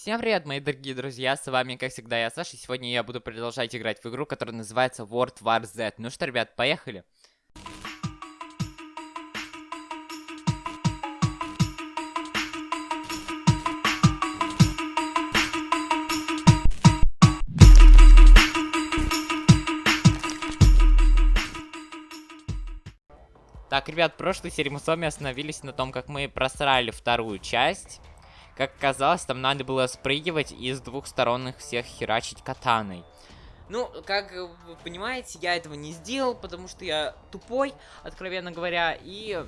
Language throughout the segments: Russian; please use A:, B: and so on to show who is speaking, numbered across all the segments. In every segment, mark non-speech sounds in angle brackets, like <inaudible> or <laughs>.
A: Всем привет, мои дорогие друзья, с вами, как всегда, я Саша, и сегодня я буду продолжать играть в игру, которая называется World War Z. Ну что, ребят, поехали! Так, ребят, в прошлой серии мы с вами остановились на том, как мы просрали вторую часть. Как оказалось, там надо было спрыгивать и с двух сторон всех херачить катаной. Ну, как вы понимаете, я этого не сделал, потому что я тупой, откровенно говоря, и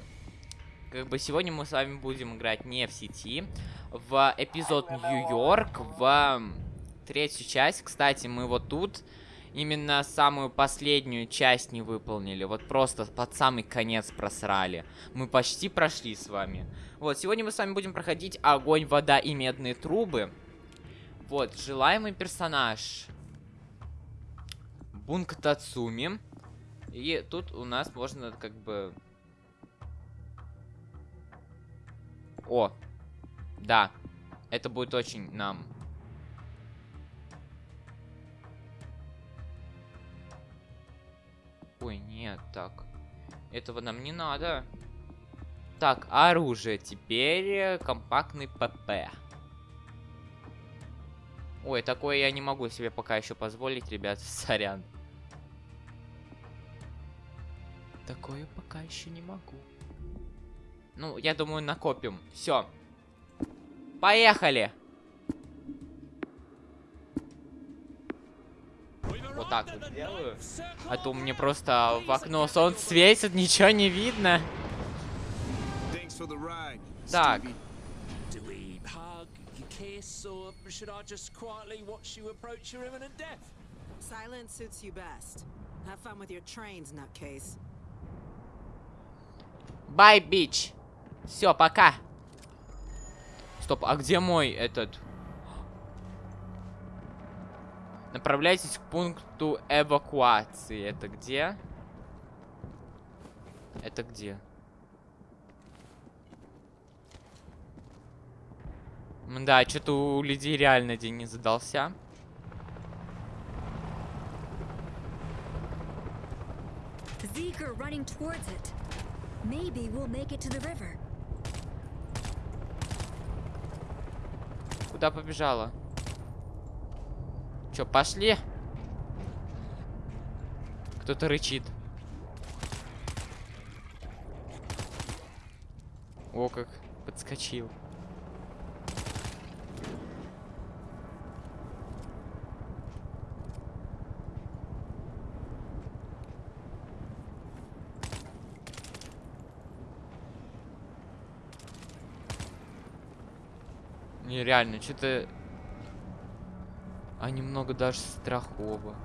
A: как бы сегодня мы с вами будем играть не в сети, в эпизод Нью-Йорк, в третью часть. Кстати, мы вот тут именно самую последнюю часть не выполнили. Вот просто под самый конец просрали. Мы почти прошли с вами. Вот, сегодня мы с вами будем проходить огонь, вода и медные трубы. Вот, желаемый персонаж. Бунк Тацуми. И тут у нас можно как бы... О, да, это будет очень нам Ой, нет, так. Этого нам не надо. Так, оружие. Теперь э, компактный ПП. Ой, такое я не могу себе пока еще позволить, ребят. <laughs> Сорян. Такое пока еще не могу. Ну, я думаю, накопим. Все. Поехали! Вот так вот сделаю. А то мне просто в окно солнце светит, ничего не видно. Так.
B: Silence suits you best. Have fun with your trains, nutcase.
A: Bye, bitch. Все, пока. Стоп, а где мой этот Направляйтесь к пункту эвакуации. Это где? Это где? Да, что-то у людей реально день не задался. Zeke running towards it. Maybe we'll make it to the river. Куда побежала? Че, пошли? Кто-то рычит. О, как подскочил. Нереально, что-то а немного даже страхово.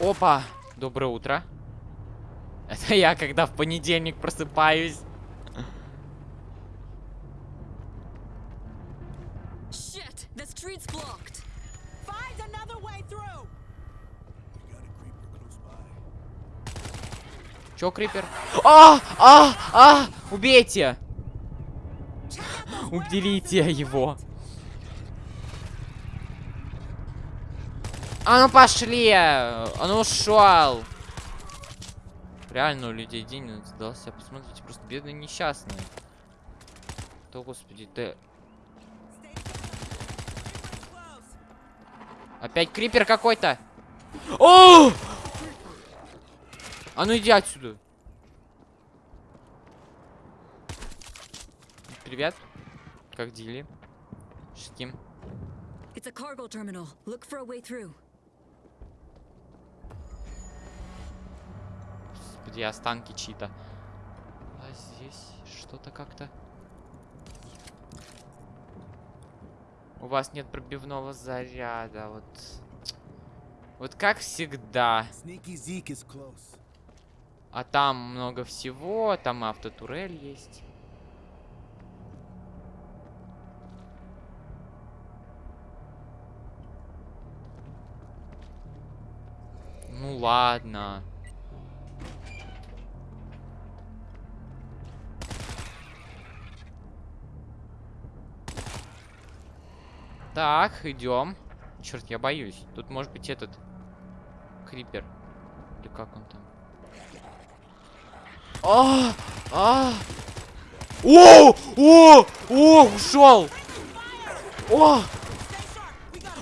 A: Опа! Доброе утро. Это я, когда в понедельник просыпаюсь. Чё, Крипер? А! А! А! Убейте! Уберите его. А ну пошли! Он ушел! Реально у людей день сдался. Посмотрите, просто бедные несчастные. То, господи, ты... Опять крипер какой-то! О! А ну иди отсюда! Привет. Как дели? Шким. It's a cargo terminal. Look for a way through. Господи, останки чьи-то. А здесь что-то как-то... У вас нет пробивного заряда, вот... Вот как всегда. А там много всего, там автотурель есть. Ну ладно. Так, идем. Черт, я боюсь. Тут может быть этот крипер. Или как он там? А! А! О! О! О! Ушел! О!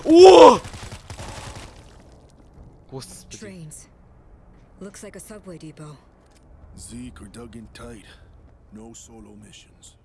A: О!
C: Looks like a subway depot.
D: Zeke are dug in tight. No solo missions.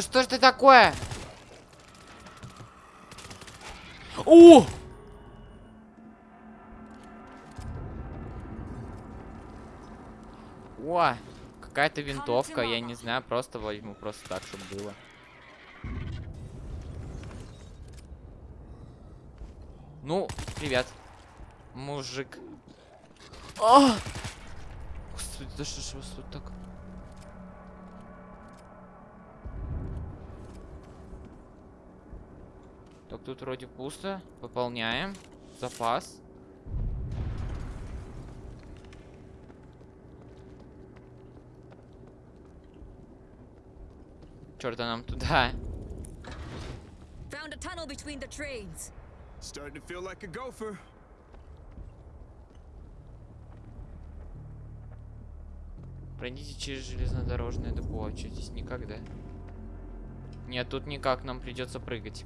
A: Да что ж ты такое? О! О, какая-то винтовка, я не знаю, просто возьму просто так, чтобы было. Ну, привет, мужик. А! Господи, да что ж вас тут так? Так, тут вроде пусто. Пополняем. Запас. Черт, а нам туда.
C: Found a tunnel between the trains.
D: Starting to feel like a gopher.
A: Пройдите через железнодорожное депо. А что здесь никогда? Нет, тут никак, нам придется прыгать.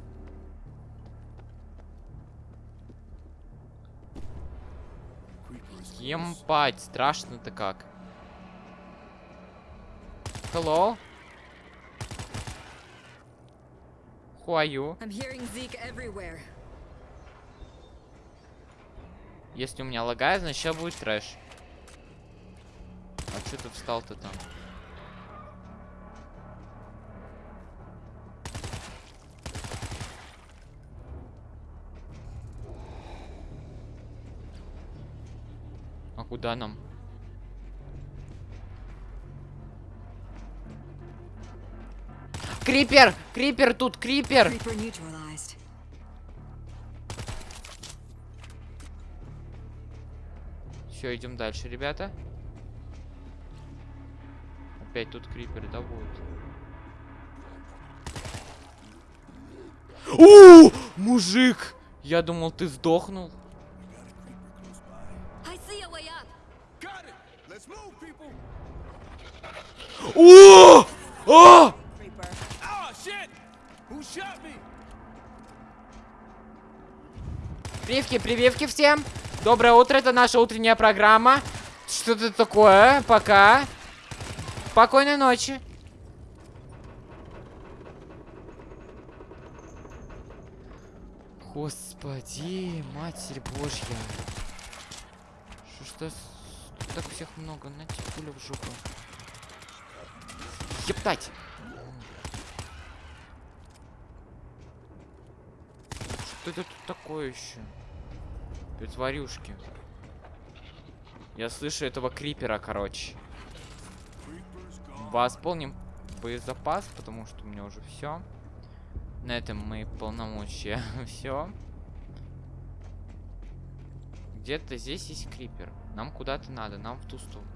A: Емпать, страшно-то как. Hello? Who are you?
C: I'm hearing Zeke everywhere.
A: Если у меня лагает, значит сейчас будет трэш. А что ты встал-то там? Куда нам? Крипер! Крипер тут, крипер! Все, идем дальше, ребята. Опять тут крипер, да, будет. У, мужик! Я думал, ты сдохнул. Прививки, прививки всем. Доброе утро, это наша утренняя программа. Что это такое? Пока. Спокойной ночи. Господи, Матерь Божья. Что тут так всех много? На пулю в жопу. Ептать! Что это тут такое еще? Притворюшки. Я слышу этого крипера, короче. Восполним боезапас, потому что у меня уже все. На этом мои полномочия <laughs> все. Где-то здесь есть крипер. Нам куда-то надо, нам в ту сторону.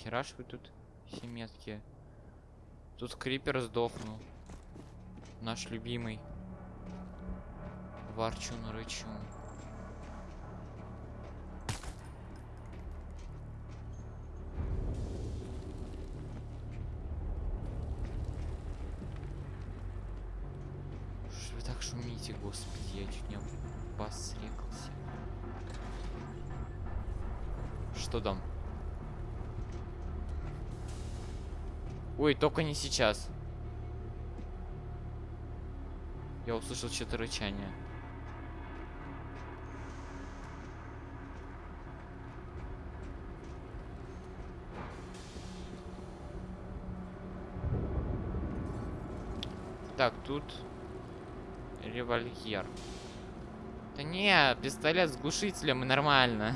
A: Нихера ж вы тут все меткие. Тут крипер сдохнул. Наш любимый. Ворчун рычун. Что вы так шумите, господи, я чуть не об вас срекался. Что там? Ой, только не сейчас. Я услышал что-то рычание. Так, тут револьвер. Да не, пистолет с глушителем и нормально.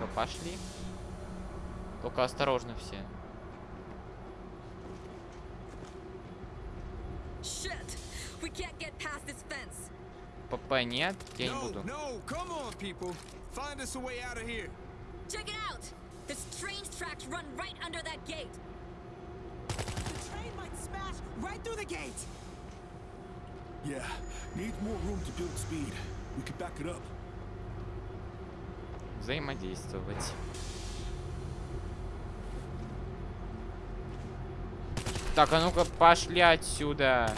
A: Чё, пошли? Только осторожно все. ПП нет, я не буду.
E: no, come on, people. Find us a way out of here.
C: Check it out! The train's tracks run right under that gate.
B: The train might smash right through the gate.
D: Yeah, needs more room to build speed. We could back it up.
A: Взаимодействовать. Так, а ну-ка пошли отсюда.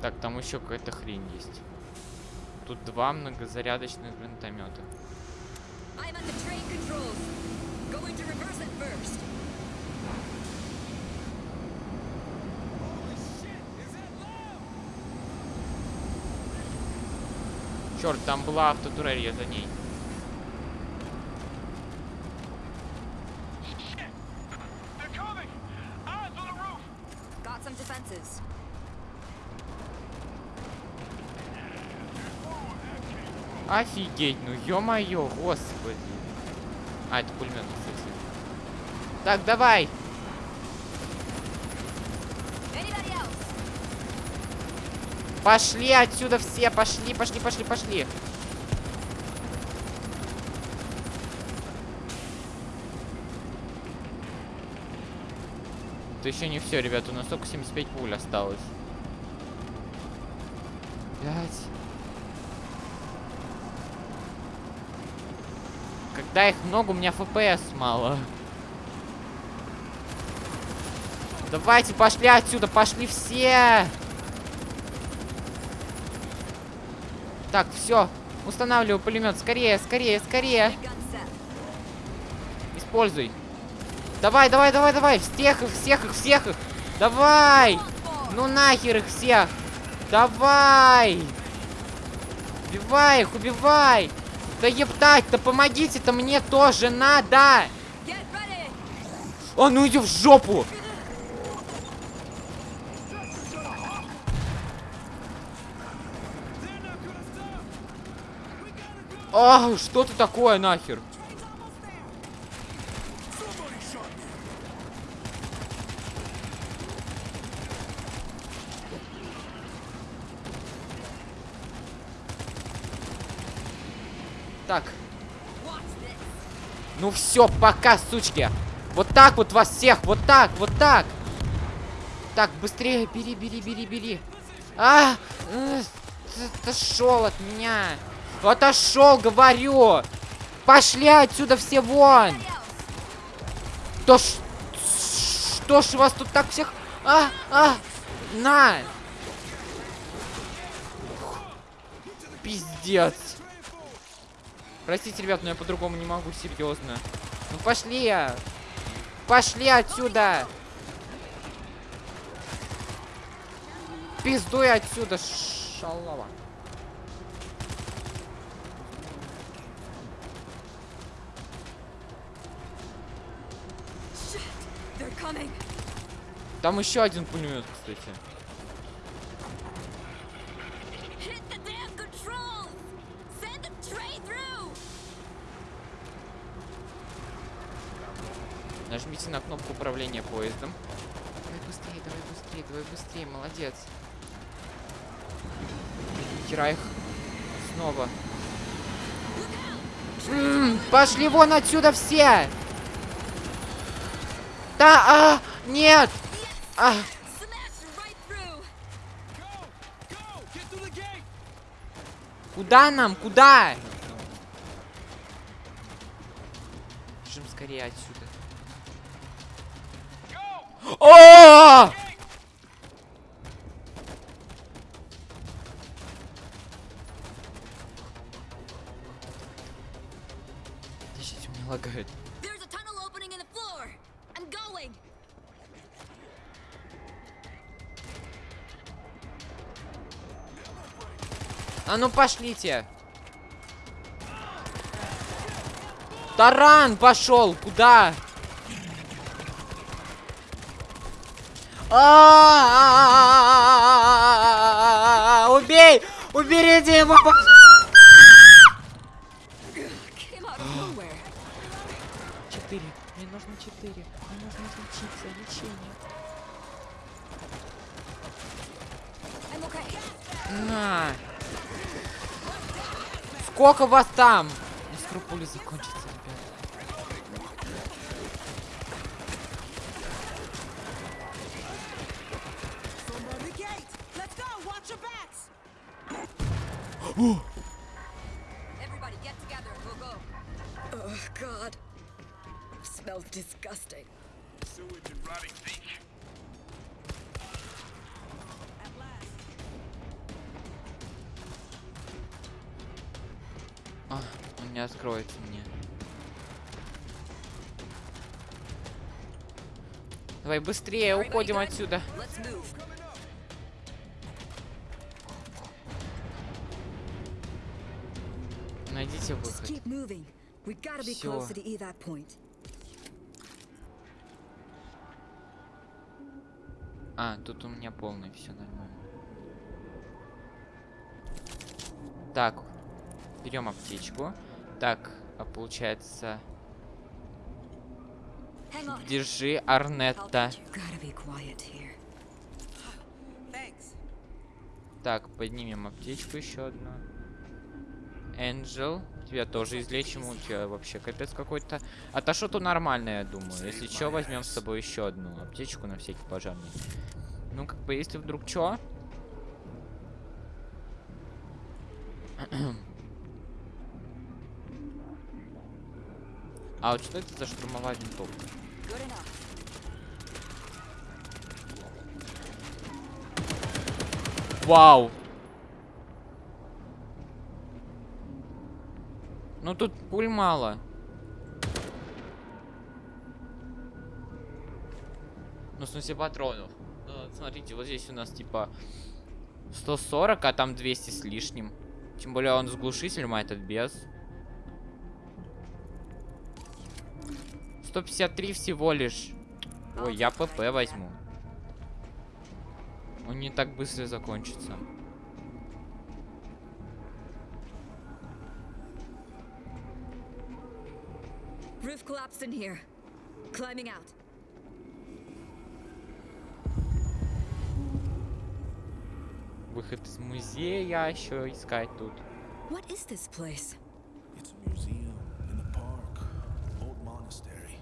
A: Так, там еще какая-то хрень есть. Тут два многозарядочных гранатомета.
C: I'm at the train controls. Going to reverse it first.
E: Holy shit, is that loud?
A: Черт, там была автотурель, я за ней. Офигеть, ну ё-моё, господи. А, это пулемет, кстати. Так, давай. Пошли отсюда все, пошли, пошли, пошли, пошли. Это еще не все, ребят, у нас только 75 пуль осталось. Пять. Когда их много, у меня FPS мало. Давайте, пошли отсюда, пошли все. Так, все. Устанавливаю пулемет. Скорее, скорее, скорее. Используй. Давай, давай, давай, давай. Всех их, всех их, всех их. Давай. Ну нахер их всех. Давай. Убивай их, убивай. Да ептать-то, помогите-то мне тоже надо. А ну иди в жопу.
E: They're not gonna stop. We gotta go.
A: А, что ты такое нахер? Так, ну все, пока, сучки. Вот так вот вас всех, вот так, вот так. Так, быстрее, бери, бери, бери, бери. А, э, ты отошел от меня. Отошел, говорю. Пошли отсюда все вон. То ж... Что ж вас тут так всех... А, а, на. Пиздец. Простите, ребят, но я по-другому не могу, серьезно. Ну пошли. Пошли отсюда. Пиздуй отсюда, шалава. Там еще один пулемет, кстати. Нажмите на кнопку управления поездом. Давай быстрее, давай быстрее, давай быстрее, молодец. Хера их снова. М, пошли вон отсюда все! Да, а, нет! А, куда нам? Куда? Бежим скорее отсюда. О! Подождите, у меня лагает. А ну пошлите! Таран пошел! Куда? А, Убей! Уберите его! Четыре. Мне нужно четыре. Мне нужно лечиться. Лечение. На. Сколько вас там? Не скрупули закончится, быстрее, уходим отсюда. Найдите выход.
F: evac point.
A: А, тут у меня полный, все нормально. Так, берем аптечку. Так, а получается. Держи Арнетта. Так, поднимем аптечку еще одну. Энджел, тебя тоже излечим, у тебя вообще капец какой-то. А то что-то нормальное, я думаю. Если что, возьмем с собой еще одну аптечку на всякий пожарный. Ну, как бы, если вдруг что. <clears throat> А вот что это за штурмовая винтовка? Вау! Ну тут пуль мало. Ну, в смысле, патронов. Ну, смотрите, вот здесь у нас типа 140, а там 200 с лишним. Тем более он с глушителем, а этот без. 153 всего лишь. Ой, я ПП возьму. Он не так быстро закончится.
F: Roof collapsed in here. Climbing out.
A: Выход из музея еще искать тут.
F: What is this place?
D: It's a museum in the park. Old monastery.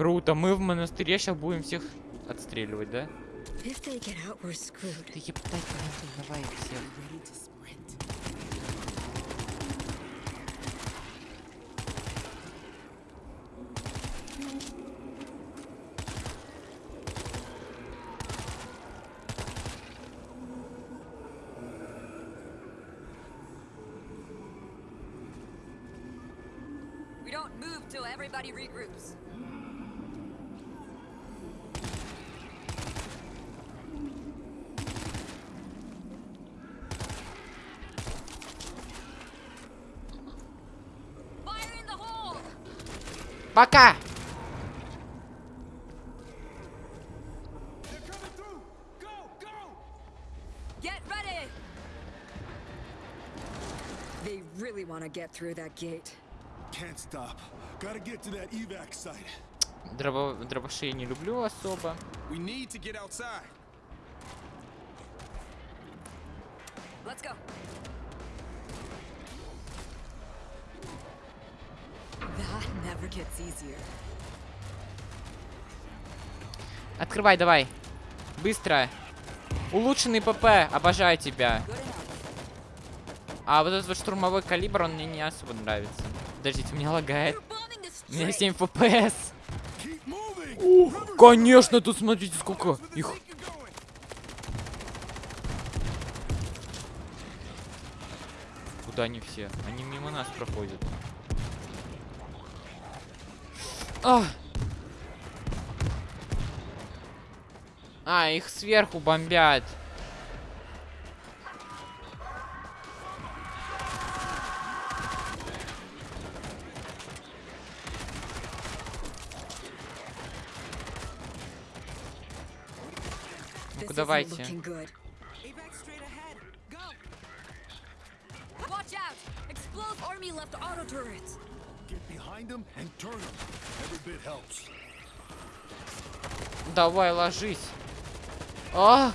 A: Круто, мы в монастыре сейчас будем всех отстреливать, да? Ептать, давай всех.
C: Everybody regroups. Fire in the hole!
A: Пока!
F: They really want to get through that gate.
D: Can't stop. Gotta get to that evac site.
A: Дробо... Дробаши я не люблю особо.
E: We need to get outside.
C: Let's go.
A: Открывай, давай. Быстро. Улучшенный ПП. Обожаю тебя. А вот этот вот штурмовой калибр, он мне не особо нравится. Подождите, у меня лагает. У меня
C: street.
A: 7 FPS. Ух, конечно, тут смотрите, сколько их. Куда они все? Они мимо нас проходят. А! А, их сверху бомбят. Ну-ка, давайте.
C: Watch out! Explode
F: Army left auto turrets.
A: Давай, ложись. А!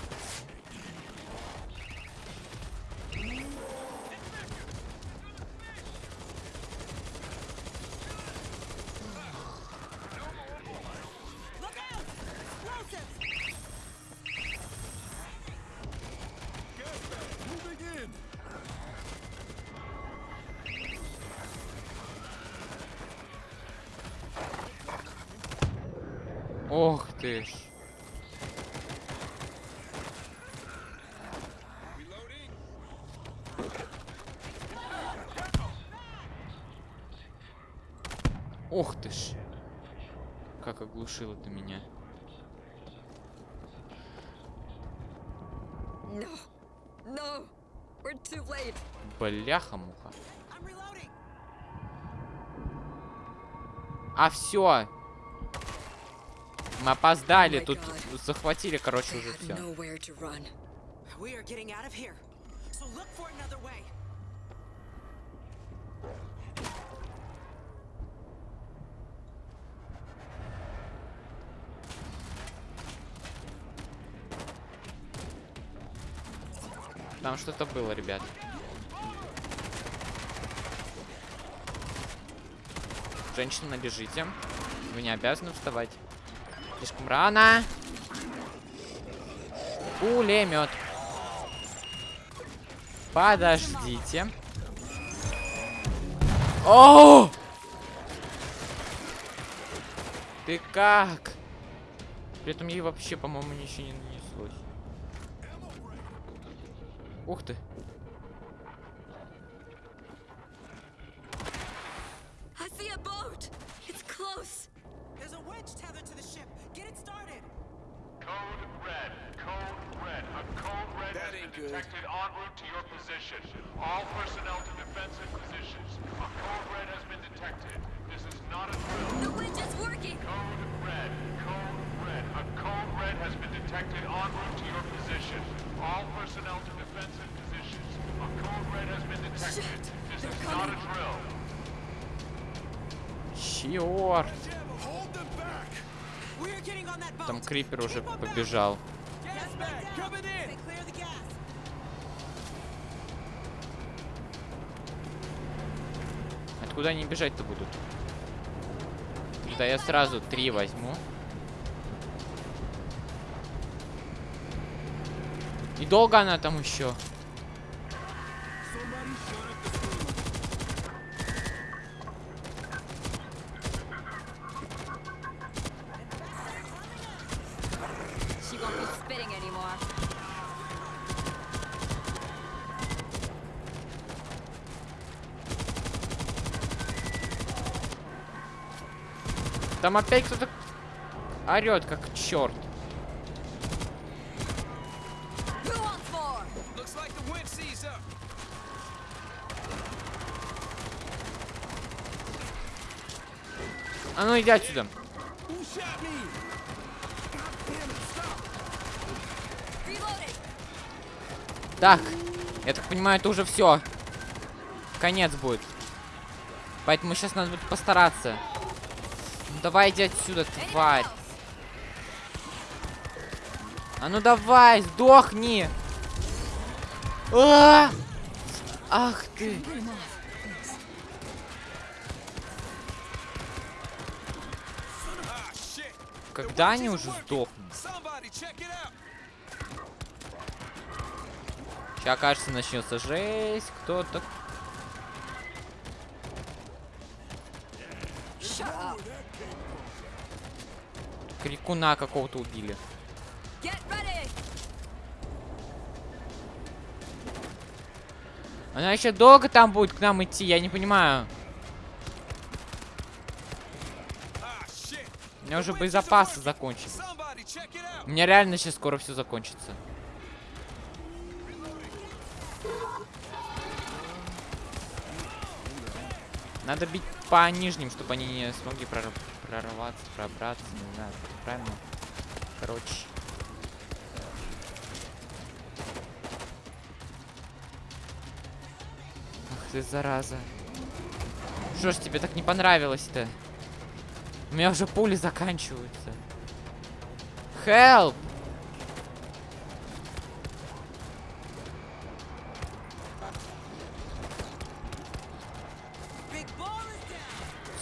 B: Look out! Explosives!
D: Gas bag moving in!
A: Ох ты ж. Ох ты ж. Как оглушило ты меня.
F: No. No. We're too late.
B: I'm reloading!
A: А все. Мы опоздали,
F: Oh
A: тут
F: God.
A: захватили, короче,
F: They
A: уже все.
F: nowhere to run.
B: We are getting out of here. So look for another way.
A: Там что-то было, ребят. Женщина, лежите. Вы не обязаны вставать. Слишком рано. Пулемет. Подождите. О! Ты как? При этом ей вообще, по-моему, ничего не нанеслось. Ух ты. Крипер уже побежал. Откуда они бежать-то будут? Да я сразу три возьму. И долго она там еще? Там опять кто-то орет, как черт. А ну иди отсюда. Так, я так понимаю, это уже все. Конец будет. Поэтому сейчас надо будет постараться. Ну давай иди отсюда, тварь. А ну давай, сдохни. А! Ах ты.
G: Ah, shit.
A: Когда они уже сдохнут? Сейчас, кажется, начнется жесть. Кто-то... Крикуна какого-то убили. Она еще долго там будет к нам идти, я не понимаю. У меня уже боезапасы закончились. У меня реально сейчас скоро все закончится. Надо бить по нижним, чтобы они не смогли прор- прорваться, пробраться, не знаю, как правильно. Короче. Ах ты, зараза. Что ж тебе так не понравилось-то? У меня уже пули заканчиваются. Help!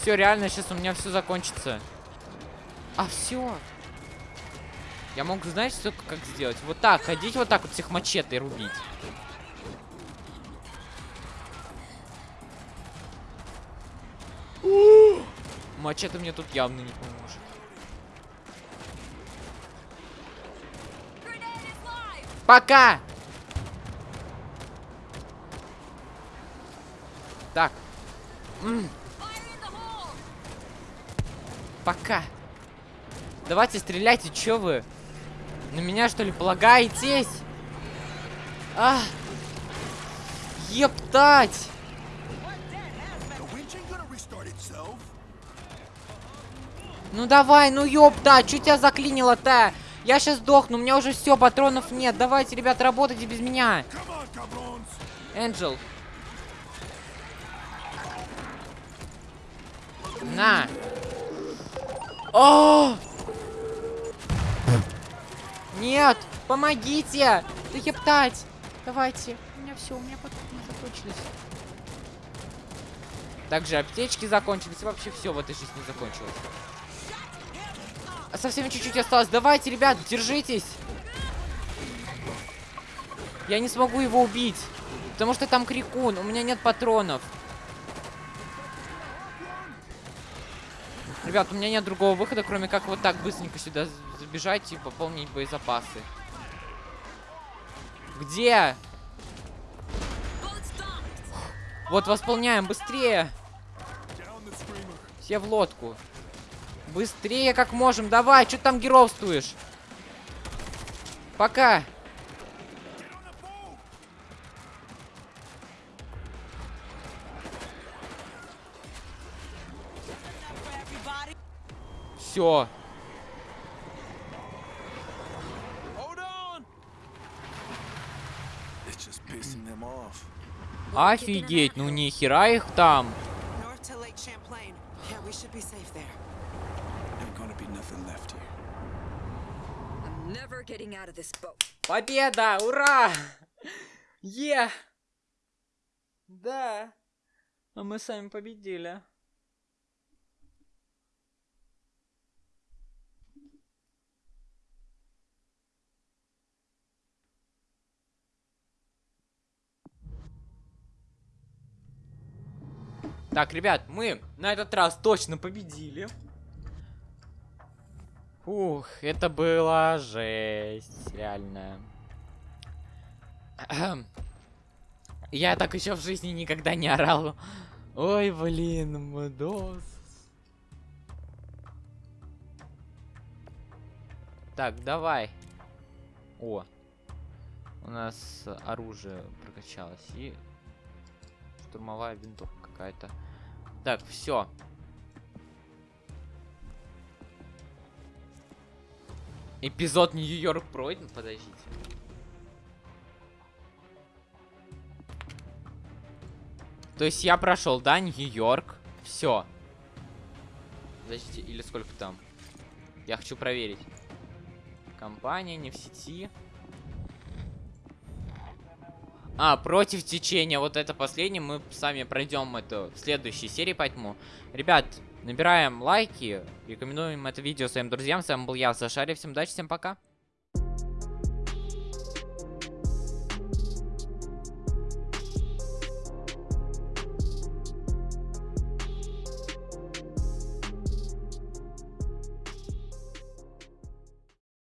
A: Все, реально, сейчас у меня все закончится. А, все. Я могу, знаешь, что как сделать? Вот так, ходить вот так вот всех мачете рубить. Мачете мне тут явно не поможет. Пока! Так! Пока. Давайте стреляйте, чё вы? На меня что ли полагаетесь? А! Ептать! Ну давай, ну ёпта, чё тебя заклинило-то? Я сейчас сдохну, у меня уже все, патронов нет. Давайте, ребят, работайте без меня. Энджел. На. О! Нет, помогите! Да ептать! Давайте. У меня все, у меня патроны закончились. Также аптечки закончились. Вообще все в этой жизни закончилось. А совсем чуть-чуть осталось. Давайте, ребят, держитесь. Я не смогу его убить. Потому что там крикун. У меня нет патронов. Ребят, у меня нет другого выхода, кроме как вот так быстренько сюда забежать и пополнить боезапасы. Где? Вот восполняем, быстрее. Все в лодку. Быстрее как можем, давай, что там геровствуешь? Пока.
F: I'm never getting out of this boat.
A: Победа! Ура! Е! Да. А мы сами победили. Так, ребят, мы на этот раз точно победили. Ух, это была жесть, реально. Я так еще в жизни никогда не орал. Ой, блин, Мудос. Так, давай. О. У нас оружие прокачалось. И штурмовая винтовка какая-то. Так, все. Эпизод Нью-Йорк пройден, подождите. То есть я прошел, да, Нью-Йорк. Все. Подождите, или сколько там? Я хочу проверить. Компания не в сети. А, против течения. Вот это последнее. Мы сами пройдем это в следующей серии, поэтому. Ребят, Набираем лайки, рекомендуем это видео своим друзьям. С вами был я, Сашари. Всем удачи, всем пока.